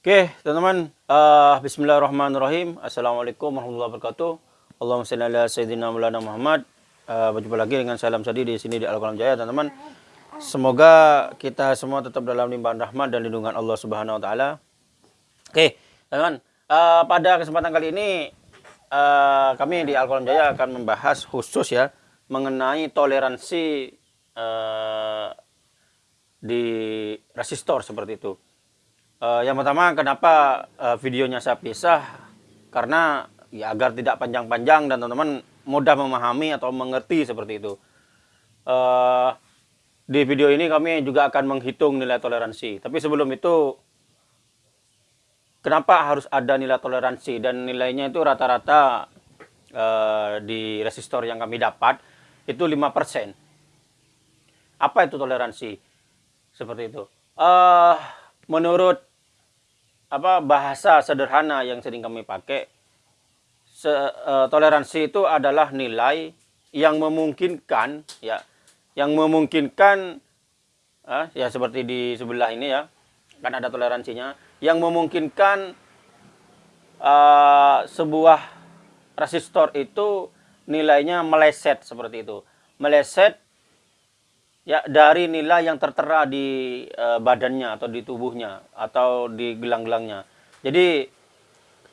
Oke, teman-teman. Uh, Bismillahirrahmanirrahim. Assalamualaikum warahmatullahi wabarakatuh. Allahumma salli ala sayyidina Maulana Muhammad. Uh, berjumpa lagi dengan salam sadi di sini di Al-Qalam Jaya, teman-teman. Semoga kita semua tetap dalam limpahan rahmat dan lindungan Allah Subhanahu wa taala. Oke, teman-teman. Uh, pada kesempatan kali ini uh, kami di Al-Qalam Jaya akan membahas khusus ya mengenai toleransi uh, di resistor seperti itu. Uh, yang pertama, kenapa uh, videonya saya pisah? Karena ya agar tidak panjang-panjang dan teman-teman mudah memahami atau mengerti seperti itu. Uh, di video ini kami juga akan menghitung nilai toleransi. Tapi sebelum itu, kenapa harus ada nilai toleransi? Dan nilainya itu rata-rata uh, di resistor yang kami dapat itu 5%. Apa itu toleransi? Seperti itu. Uh, menurut apa bahasa sederhana yang sering kami pakai. Se, uh, toleransi itu adalah nilai yang memungkinkan ya yang memungkinkan uh, ya seperti di sebelah ini ya kan ada toleransinya yang memungkinkan uh, sebuah resistor itu nilainya meleset seperti itu. Meleset ya dari nilai yang tertera di e, badannya atau di tubuhnya atau di gelang-gelangnya. Jadi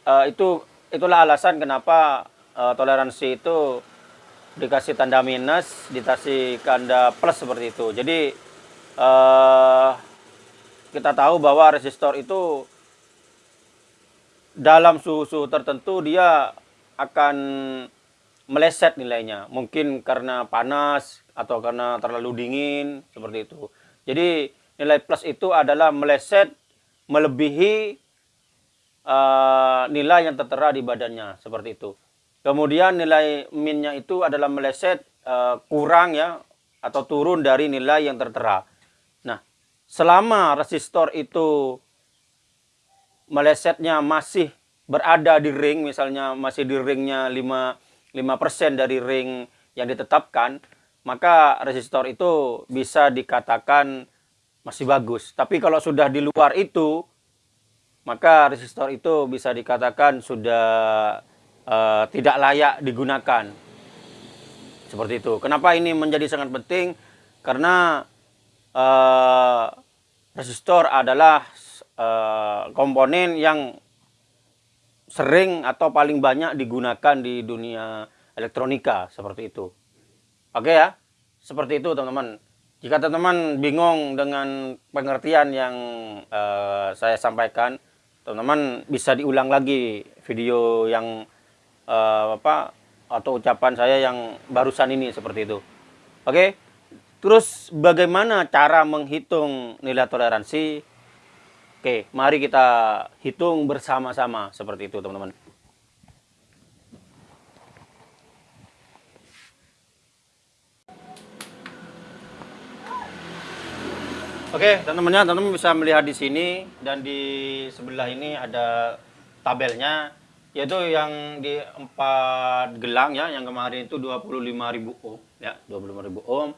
e, itu itulah alasan kenapa e, toleransi itu dikasih tanda minus, dikasih tanda plus seperti itu. Jadi e, kita tahu bahwa resistor itu dalam suhu-suhu tertentu dia akan meleset nilainya. Mungkin karena panas, atau karena terlalu dingin seperti itu. Jadi nilai plus itu adalah meleset melebihi uh, nilai yang tertera di badannya seperti itu. Kemudian nilai minnya itu adalah meleset uh, kurang ya atau turun dari nilai yang tertera. Nah, selama resistor itu melesetnya masih berada di ring, misalnya masih di ringnya 5 5% dari ring yang ditetapkan, maka resistor itu bisa dikatakan masih bagus. Tapi kalau sudah di luar itu, maka resistor itu bisa dikatakan sudah uh, tidak layak digunakan. Seperti itu. Kenapa ini menjadi sangat penting? Karena uh, resistor adalah uh, komponen yang sering atau paling banyak digunakan di dunia elektronika seperti itu. Oke ya, seperti itu teman-teman. Jika teman-teman bingung dengan pengertian yang uh, saya sampaikan, teman-teman bisa diulang lagi video yang uh, apa atau ucapan saya yang barusan ini seperti itu. Oke. Terus bagaimana cara menghitung nilai toleransi? Oke, mari kita hitung bersama-sama seperti itu, teman-teman. Oke, teman-teman, teman-teman bisa melihat di sini dan di sebelah ini ada tabelnya yaitu yang di empat gelang ya, yang kemarin itu 25.000 ohm ya, 25.000 ohm.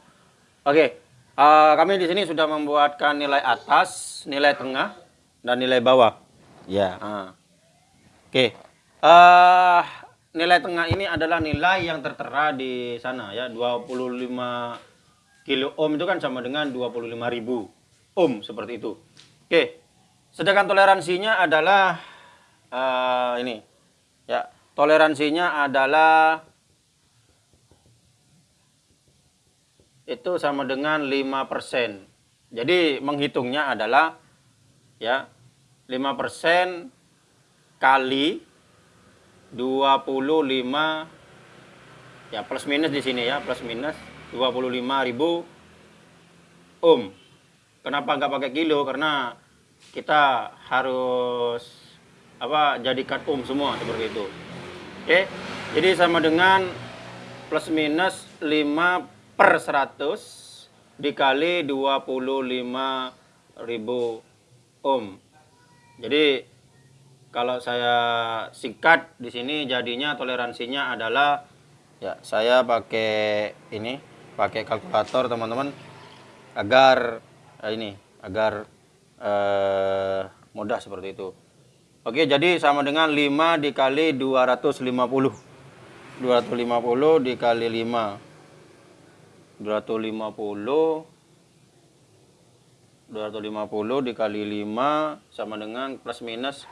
Oke, uh, kami di sini sudah membuatkan nilai atas, nilai tengah dan nilai bawah. Ya, uh. Oke. Uh, nilai tengah ini adalah nilai yang tertera di sana ya, 25 kilo ohm itu kan sama dengan 25.000 ohm seperti itu. Oke. Sedangkan toleransinya adalah uh, ini. Ya, toleransinya adalah itu sama dengan 5%. Jadi menghitungnya adalah ya 5% kali 25 ya plus minus di sini ya, plus minus 25.000 ohm. Kenapa nggak pakai kilo? Karena kita harus apa jadikan ohm semua seperti itu. Oke. Jadi sama dengan plus minus 5 per 100 dikali 25 ribu ohm. Jadi kalau saya singkat di sini jadinya toleransinya adalah ya saya pakai ini pakai kalkulator teman-teman agar ini agar uh, mudah seperti itu. Oke, jadi sama dengan 5 dikali 250. 250 dikali 5. 250 250 dikali 5 sama dengan plus minus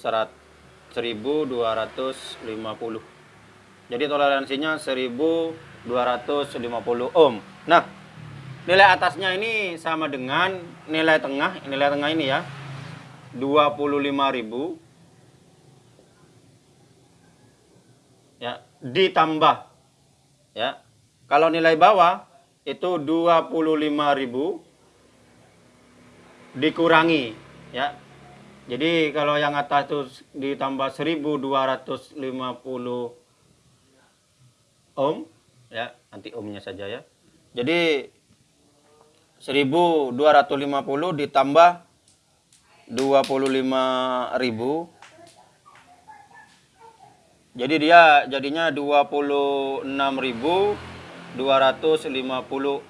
1250. Jadi toleransinya 1250 ohm. Nah, nilai atasnya ini sama dengan nilai tengah, nilai tengah ini ya. 25.000 ya ditambah ya. Kalau nilai bawah itu 25.000 dikurangi ya. Jadi kalau yang atas itu ditambah 1250 ohm ya, nanti ohmnya saja ya. Jadi 1250 ditambah 25.000 jadi dia jadinya 26.250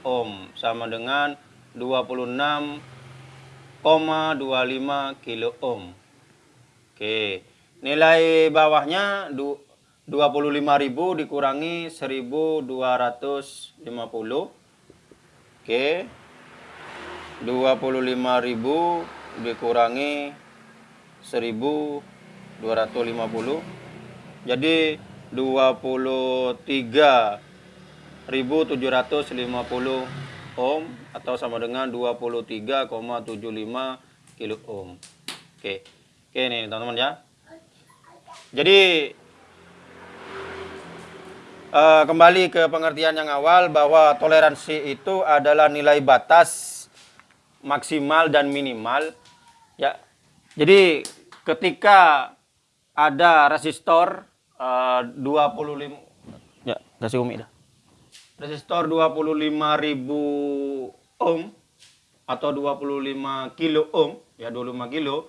ohm sama dengan 26 0,25 kilo ohm. Oke, nilai bawahnya 25.000 dikurangi 1250. Oke. 25.000 dikurangi 1250. Jadi 23.750 ohm atau sama dengan 23,75 kilo ohm. Oke. Oke nih teman-teman ya. Jadi uh, kembali ke pengertian yang awal bahwa toleransi itu adalah nilai batas maksimal dan minimal ya. Jadi ketika ada resistor uh, 25 ya kasih umi dah resistor 25.000 ohm atau 25 kilo ohm ya 25 kilo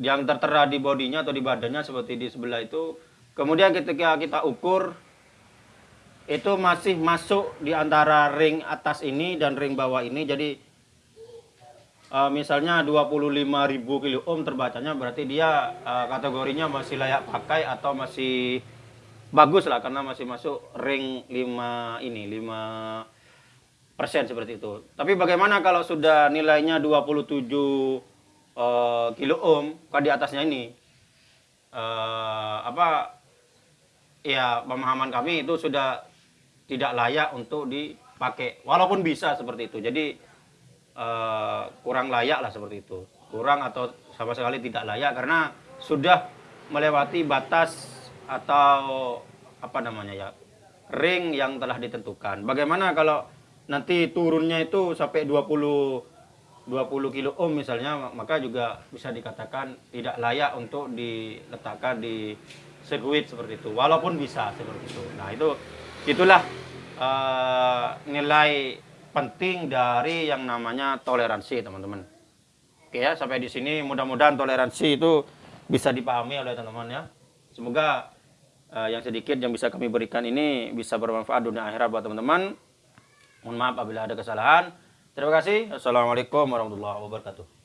yang tertera di bodinya atau di badannya seperti di sebelah itu kemudian ketika kita ukur itu masih masuk di antara ring atas ini dan ring bawah ini jadi uh, misalnya 25.000 kilo ohm terbacanya berarti dia uh, kategorinya masih layak pakai atau masih bagus lah karena masih masuk ring 5 ini 5 persen seperti itu. Tapi bagaimana kalau sudah nilainya 27 uh, kilo ohm kan di atasnya ini uh, apa ya pemahaman kami itu sudah tidak layak untuk dipakai walaupun bisa seperti itu. Jadi uh, kurang layak lah seperti itu. Kurang atau sama sekali tidak layak karena sudah melewati batas atau apa namanya ya ring yang telah ditentukan. Bagaimana kalau nanti turunnya itu sampai 20 20 kilo ohm misalnya maka juga bisa dikatakan tidak layak untuk diletakkan di sirkuit seperti itu walaupun bisa seperti itu. Nah, itu itulah uh, nilai penting dari yang namanya toleransi, teman-teman. Oke ya, sampai di sini mudah-mudahan toleransi itu bisa dipahami oleh teman-teman ya. Semoga uh, yang sedikit yang bisa kami berikan ini bisa bermanfaat dunia akhirat buat teman-teman. Mohon maaf apabila ada kesalahan. Terima kasih. Assalamualaikum warahmatullahi wabarakatuh.